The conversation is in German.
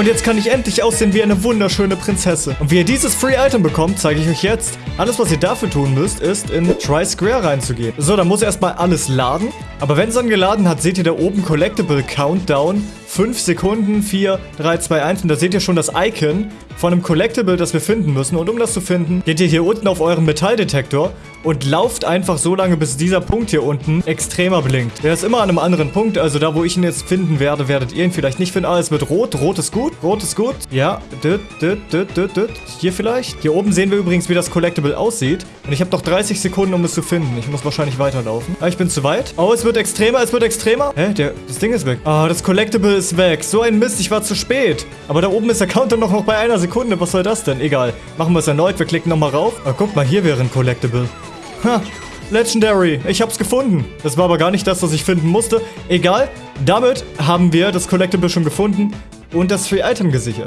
Und jetzt kann ich endlich aussehen wie eine wunderschöne Prinzessin. Und wie ihr dieses Free Item bekommt, zeige ich euch jetzt. Alles, was ihr dafür tun müsst, ist in Try Square reinzugehen. So, dann muss erstmal alles laden. Aber wenn es dann geladen hat, seht ihr da oben Collectible Countdown. 5 Sekunden, 4, 3, 2, 1. Und da seht ihr schon das Icon von einem Collectible, das wir finden müssen. Und um das zu finden, geht ihr hier unten auf euren Metalldetektor und lauft einfach so lange, bis dieser Punkt hier unten extremer blinkt. Der ist immer an einem anderen Punkt, also da, wo ich ihn jetzt finden werde, werdet ihr ihn vielleicht nicht finden. Ah, es wird rot. Rot ist gut. Rot ist gut. Ja. Düt, düt, düt, düt, düt. Hier vielleicht. Hier oben sehen wir übrigens, wie das Collectible aussieht. Und ich habe noch 30 Sekunden, um es zu finden. Ich muss wahrscheinlich weiterlaufen. Ah, ich bin zu weit. Oh, es wird extremer, es wird extremer. Hä? Der, das Ding ist weg. Ah, das Collectible ist weg. So ein Mist, ich war zu spät. Aber da oben ist der Counter noch, noch bei einer Sekunde. Was soll das denn? Egal. Machen wir es erneut. Wir klicken nochmal rauf. Ah, guck mal, hier wäre ein Collectible. Ha, Legendary. Ich hab's gefunden. Das war aber gar nicht das, was ich finden musste. Egal. Damit haben wir das Collectible schon gefunden und das Free Item gesichert.